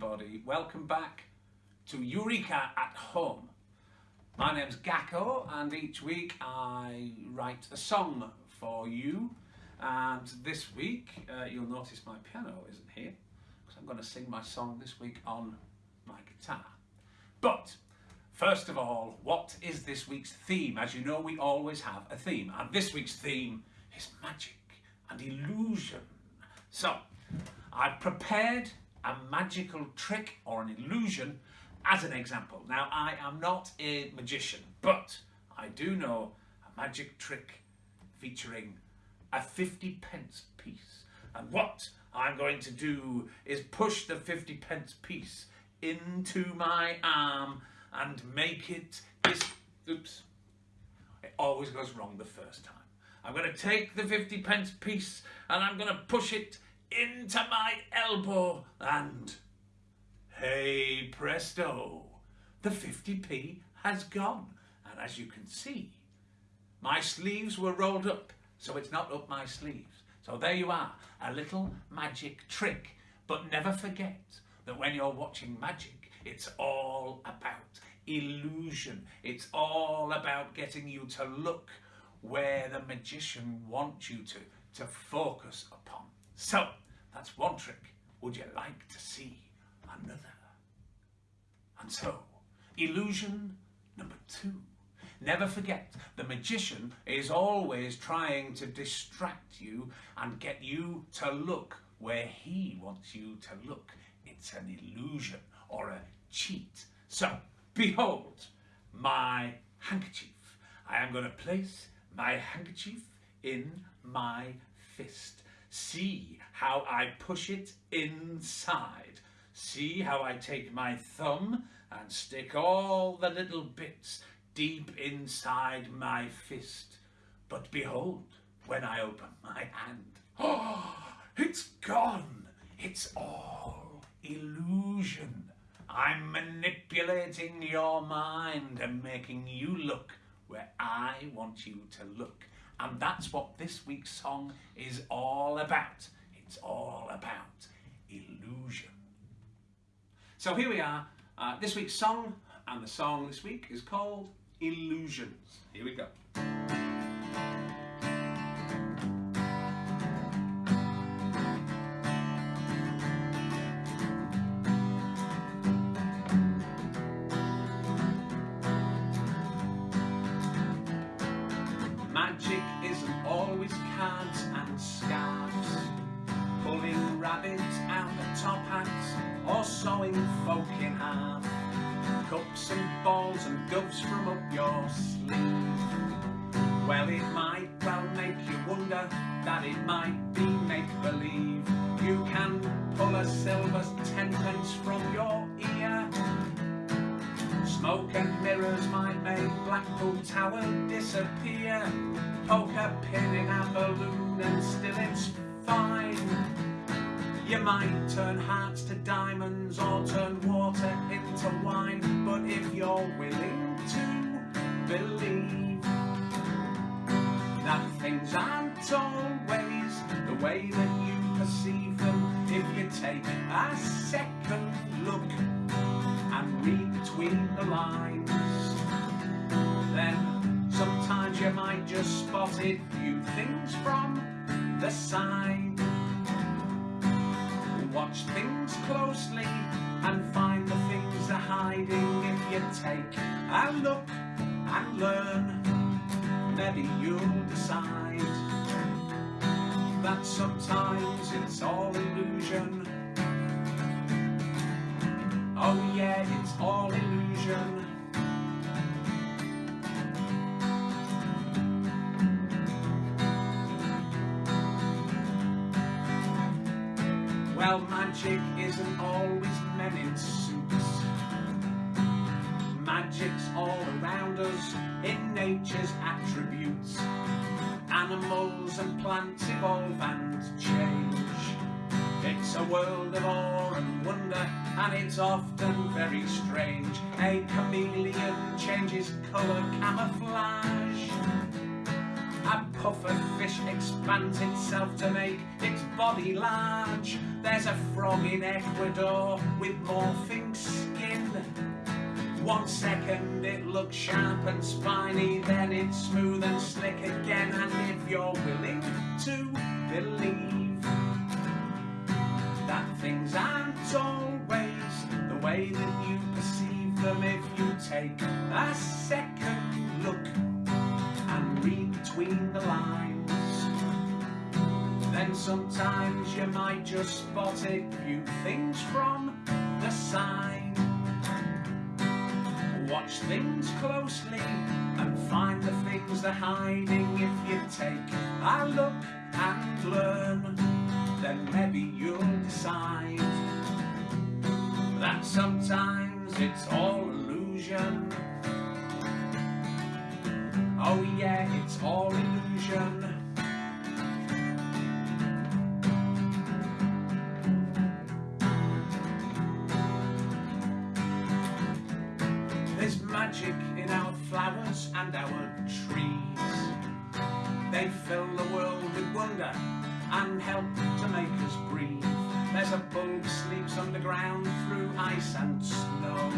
everybody. Welcome back to Eureka at Home. My name's Gakko and each week I write a song for you and this week uh, you'll notice my piano isn't here because I'm going to sing my song this week on my guitar. But first of all, what is this week's theme? As you know we always have a theme and this week's theme is magic and illusion. So I've prepared a magical trick or an illusion as an example. Now, I am not a magician, but I do know a magic trick featuring a 50 pence piece. And what I'm going to do is push the 50 pence piece into my arm and make it this, oops, it always goes wrong the first time. I'm going to take the 50 pence piece and I'm going to push it into my elbow and hey presto, the 50p has gone. And as you can see, my sleeves were rolled up, so it's not up my sleeves. So there you are, a little magic trick. But never forget that when you're watching magic, it's all about illusion. It's all about getting you to look where the magician wants you to, to focus upon. So, that's one trick. Would you like to see another? And so, illusion number two. Never forget, the magician is always trying to distract you and get you to look where he wants you to look. It's an illusion or a cheat. So, behold my handkerchief. I am going to place my handkerchief in my fist. See how I push it inside. See how I take my thumb and stick all the little bits deep inside my fist. But behold, when I open my hand, oh, it's gone. It's all illusion. I'm manipulating your mind and making you look where I want you to look. And that's what this week's song is all about. It's all about illusion. So here we are, uh, this week's song, and the song this week is called Illusions. Here we go. Cards and scarves, pulling rabbits out of top hats, or sewing folk in half, cups and balls and doves from up your sleeve. Well, it might well make you wonder that it might be make-believe. You can pull a silver tenpence from your ear, Smoke and mirrors might make Blackpool Tower disappear. Poke a pin in a balloon and still it's fine. You might turn hearts to diamonds or turn water into wine. But if you're willing to believe that things aren't always the way that you perceive them, if you take a second look just spot it, view things from the side. Watch things closely and find the things they're hiding. If you take a look and learn, maybe you'll decide that sometimes it's all illusion Oh yeah, it's all illusion. Magic isn't always men in suits. Magic's all around us in nature's attributes. Animals and plants evolve and change. It's a world of awe and wonder and it's often very strange. A chameleon changes colour camouflage A puffer fish expands itself to make body large. There's a frog in Ecuador with morphing skin. One second it looks sharp and spiny, then it's smooth and slick again. And if you're willing to believe that things aren't always the way that you perceive them, if you take a second sometimes you might just spot a few things from the side watch things closely and find the things they're hiding. If you take a look and learn, then maybe you'll decide that sometimes it's all illusion. Oh yeah, it's all illusion. And our trees. They fill the world with wonder and help to make us breathe. There's a bulb sleeps underground through ice and snow.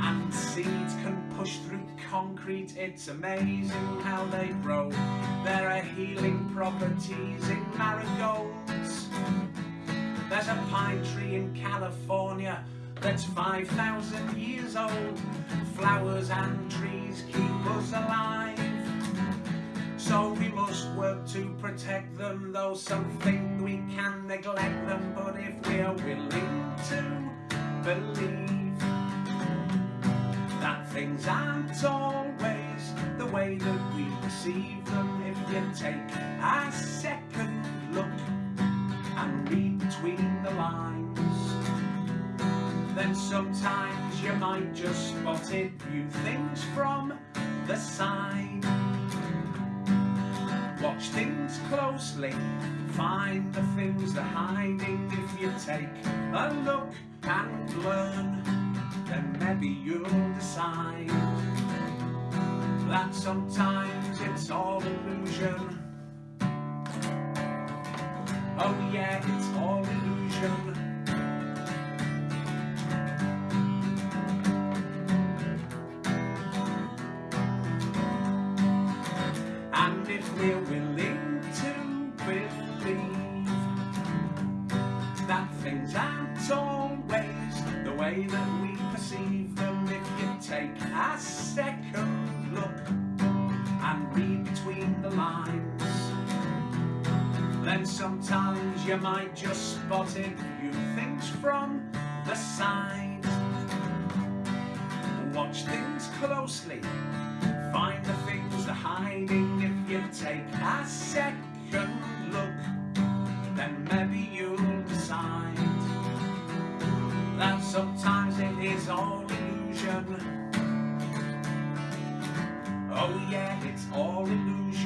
And seeds can push through concrete, it's amazing how they grow. There are healing properties in marigolds. There's a pine tree in California that's 5,000 years old. Flowers and trees keep us alive. So we must work to protect them, though some think we can neglect them. But if we're willing to believe that things aren't always the way that we perceive them, if you take a second look and read between the lines, then sometimes you might just spot a few things from the side. Watch things closely, find the things they're hiding. If you take a look and learn, then maybe you'll decide that sometimes it's all illusion. Oh yeah, it's all illusion. Way that we perceive them. If you take a second look and read between the lines, then sometimes you might just spot a few things from the side. Watch things closely,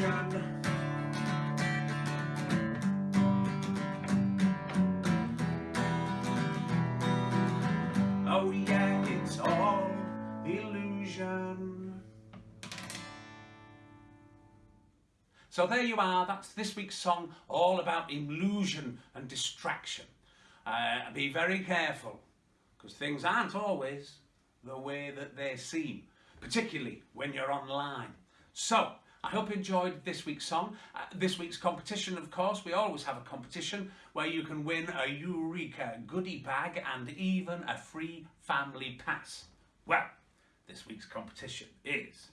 illusion. Oh yeah, it's all illusion. So there you are, that's this week's song, all about illusion and distraction. Uh, be very careful, because things aren't always the way that they seem, particularly when you're online. So, I hope you enjoyed this week's song. Uh, this week's competition, of course, we always have a competition where you can win a Eureka goodie bag and even a free family pass. Well, this week's competition is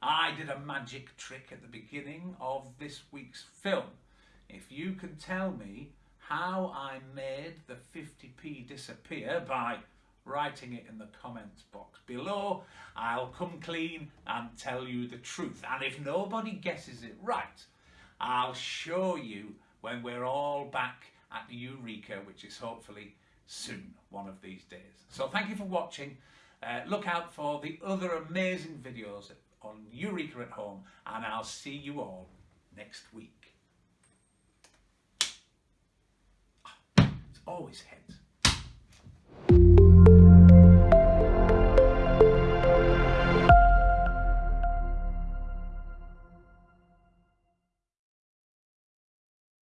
I did a magic trick at the beginning of this week's film. If you can tell me how I made the 50p disappear by writing it in the comments box below, I'll come clean and tell you the truth. And if nobody guesses it right, I'll show you when we're all back at Eureka, which is hopefully soon, one of these days. So thank you for watching. Uh, look out for the other amazing videos on Eureka at Home and I'll see you all next week. Ah, it's always heads.